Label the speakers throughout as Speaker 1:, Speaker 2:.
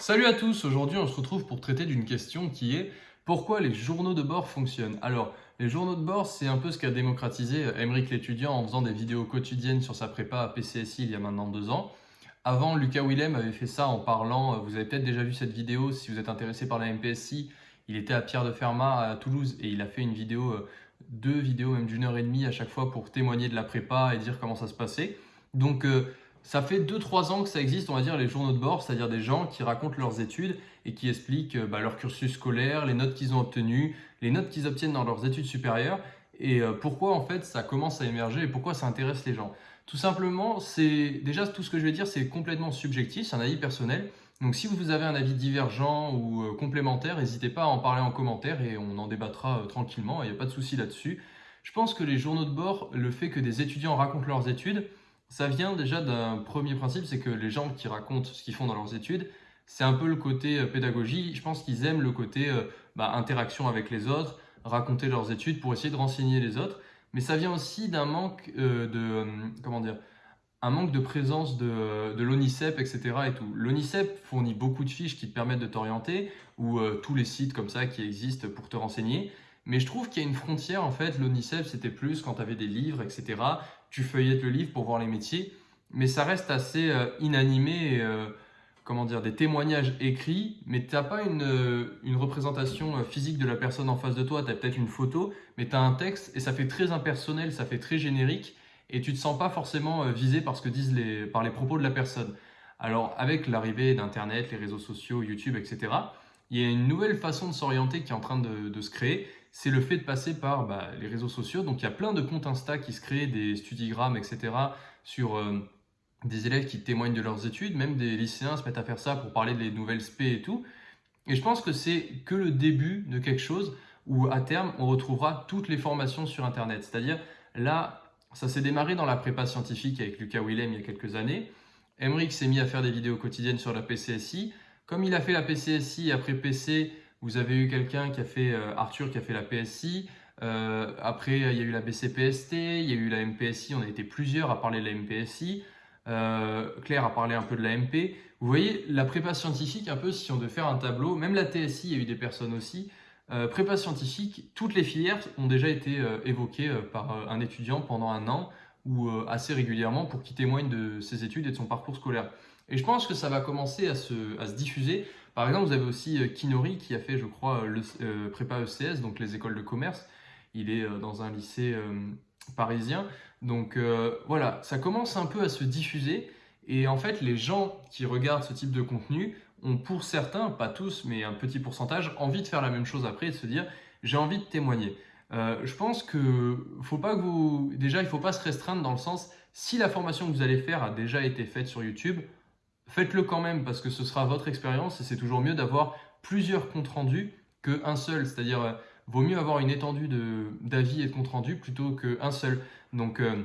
Speaker 1: Salut à tous, aujourd'hui on se retrouve pour traiter d'une question qui est pourquoi les journaux de bord fonctionnent? Alors, les journaux de bord, c'est un peu ce qu'a démocratisé Emeric l'étudiant en faisant des vidéos quotidiennes sur sa prépa à PCSI il y a maintenant deux ans. Avant, Lucas Willem avait fait ça en parlant, vous avez peut-être déjà vu cette vidéo si vous êtes intéressé par la MPSI, il était à Pierre de Fermat à Toulouse et il a fait une vidéo, euh, deux vidéos même d'une heure et demie à chaque fois pour témoigner de la prépa et dire comment ça se passait. Donc euh, ça fait 2-3 ans que ça existe, on va dire, les journaux de bord, c'est-à-dire des gens qui racontent leurs études et qui expliquent euh, bah, leur cursus scolaire, les notes qu'ils ont obtenues, les notes qu'ils obtiennent dans leurs études supérieures et euh, pourquoi en fait ça commence à émerger et pourquoi ça intéresse les gens. Tout simplement, c'est déjà tout ce que je vais dire, c'est complètement subjectif, c'est un avis personnel. Donc si vous avez un avis divergent ou euh, complémentaire, n'hésitez pas à en parler en commentaire et on en débattra tranquillement, il n'y a pas de souci là-dessus. Je pense que les journaux de bord, le fait que des étudiants racontent leurs études, ça vient déjà d'un premier principe, c'est que les gens qui racontent ce qu'ils font dans leurs études, c'est un peu le côté euh, pédagogie. Je pense qu'ils aiment le côté euh, bah, interaction avec les autres, raconter leurs études pour essayer de renseigner les autres. Mais ça vient aussi d'un manque euh, de, comment dire, un manque de présence de, de l'ONICEP, etc. Et. L'ONICEP fournit beaucoup de fiches qui te permettent de t'orienter, ou tous les sites comme ça qui existent pour te renseigner. Mais je trouve qu'il y a une frontière, en fait, l'ONICEP, c'était plus quand tu avais des livres, etc. Tu feuillettes le livre pour voir les métiers, mais ça reste assez euh, inanimé, euh, comment dire, des témoignages écrits, mais tu n'as pas une, euh, représentation physique de la personne en face de toi, tu as peut-être une photo, mais tu as un texte, et ça fait très impersonnel, ça fait très générique, et tu ne te sens pas forcément visé par ce que disent les, par les propos de la personne. Alors, avec l'arrivée d'Internet, les réseaux sociaux, YouTube, etc., il y a une nouvelle façon de s'orienter qui est en train de, se créer, c'est le fait de passer par bah, les réseaux sociaux. Donc il y a plein de comptes Insta qui se créent, des studigrammes, etc. sur euh, des élèves qui témoignent de leurs études, même des lycéens se mettent à faire ça pour parler des nouvelles spé et tout. Et je pense que c'est que le début de quelque chose où à terme on retrouvera toutes les formations sur Internet. C'est-à-dire là, ça s'est démarré dans la prépa scientifique avec Lucas Willem il y a quelques années. Emmerich s'est mis à faire des vidéos quotidiennes sur la PCSI. Comme il a fait la PCSI, après PC, vous avez eu quelqu'un qui a fait, euh, Arthur qui a fait la PSI, euh, après il y a eu la BCPST, il y a eu la MPSI, on a été plusieurs à parler de la MPSI, euh, Claire a parlé un peu de la MP. Vous voyez, la prépa scientifique, un peu si on devait faire un tableau, même la TSI, il y a eu des personnes aussi, prépa scientifique, toutes les filières ont déjà été évoquées par un étudiant pendant un an ou assez régulièrement pour qu'il témoigne de ses études et de son parcours scolaire. Et je pense que ça va commencer à se, diffuser. Par exemple, vous avez aussi euh, Kinori qui a fait, je crois, le euh, prépa ECS, donc les écoles de commerce. Il est euh, dans un lycée parisien. Donc voilà, ça commence un peu à se diffuser. Et en fait, les gens qui regardent ce type de contenu ont pour certains, pas tous, mais un petit pourcentage, envie de faire la même chose après et de se dire « j'ai envie de témoigner je pense que faut pas que vous... Déjà, il ne faut pas se restreindre dans le sens, si la formation que vous allez faire a déjà été faite sur YouTube, faites-le quand même parce que ce sera votre expérience et c'est toujours mieux d'avoir plusieurs comptes rendus qu'un seul. C'est-à-dire, euh, vaut mieux avoir une étendue d'avis et de comptes rendus plutôt qu'un seul. Donc, euh,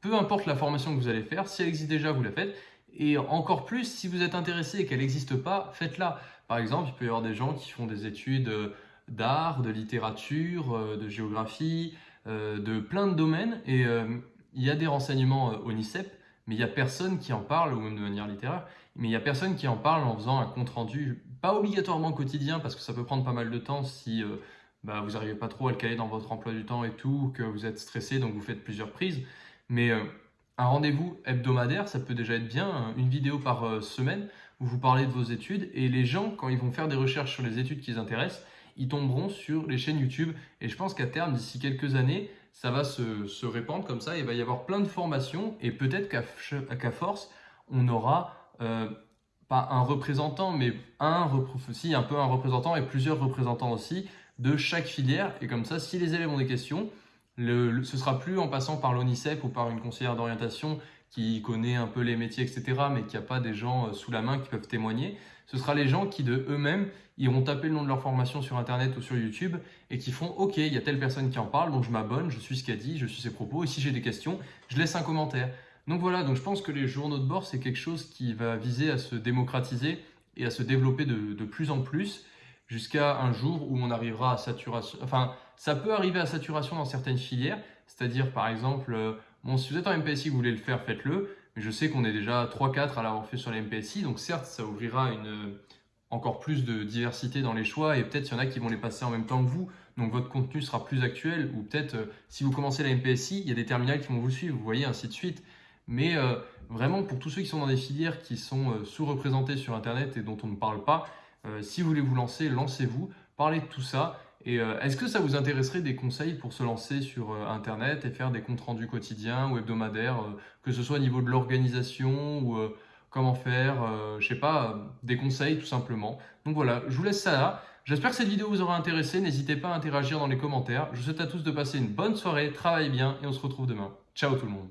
Speaker 1: peu importe la formation que vous allez faire, si elle existe déjà, vous la faites. Et encore plus, si vous êtes intéressé et qu'elle n'existe pas, faites-la. Par exemple, il peut y avoir des gens qui font des études euh, d'art, de littérature, de géographie, de plein de domaines. Et il y a des renseignements au NICEP mais il n'y a personne qui en parle, ou de manière littéraire, mais il n'y a personne qui en parle en faisant un compte-rendu, pas obligatoirement quotidien, parce que ça peut prendre pas mal de temps si euh, bah, vous n'arrivez pas trop à le caler dans votre emploi du temps et tout, que vous êtes stressé, donc vous faites plusieurs prises. Mais euh, un rendez-vous hebdomadaire, ça peut déjà être bien, hein. une vidéo par euh, semaine, où vous parlez de vos études, et les gens, quand ils vont faire des recherches sur les études qui les intéressent, ils tomberont sur les chaînes YouTube. Et je pense qu'à terme, d'ici quelques années, ça va se, répandre comme ça, il va y avoir plein de formations et peut-être qu'à force, on aura euh, pas un représentant, mais un, peu un représentant et plusieurs représentants aussi de chaque filière. Et comme ça, si les élèves ont des questions, le, ce sera plus en passant par l'ONICEP ou par une conseillère d'orientation qui connaît un peu les métiers, etc., mais qui a pas des gens euh, sous la main qui peuvent témoigner. Ce sera les gens qui de eux-mêmes iront taper le nom de leur formation sur Internet ou sur YouTube et qui font « Ok, il y a telle personne qui en parle, donc je m'abonne, je suis ce qu'elle dit, je suis ses propos, et si j'ai des questions, je laisse un commentaire. » Donc voilà, donc je pense que les journaux de bord, c'est quelque chose qui va viser à se démocratiser et à se développer de, de plus en plus jusqu'à un jour où on arrivera à saturation. Enfin, ça peut arriver à saturation dans certaines filières, c'est-à-dire par exemple, euh, bon, si vous êtes en MPSI, vous voulez le faire, faites-le, mais je sais qu'on est déjà 3-4 à l'avoir fait sur les MPSI, donc certes, ça ouvrira une, encore plus de diversité dans les choix. Et peut-être il y en a qui vont les passer en même temps que vous, donc votre contenu sera plus actuel. Ou peut-être euh, si vous commencez la MPSI, il y a des terminales qui vont vous suivre, vous voyez, ainsi de suite. Mais euh, vraiment, pour tous ceux qui sont dans des filières qui sont euh, sous-représentées sur Internet et dont on ne parle pas, si vous voulez vous lancer, lancez-vous, parlez de tout ça. Et est-ce que ça vous intéresserait des conseils pour se lancer sur Internet et faire des comptes rendus quotidiens ou hebdomadaires, que ce soit au niveau de l'organisation ou comment faire, je je sais pas, des conseils tout simplement. Donc voilà, je vous laisse ça là. J'espère que cette vidéo vous aura intéressé. N'hésitez pas à interagir dans les commentaires. Je vous souhaite à tous de passer une bonne soirée, travaillez bien et on se retrouve demain. Ciao tout le monde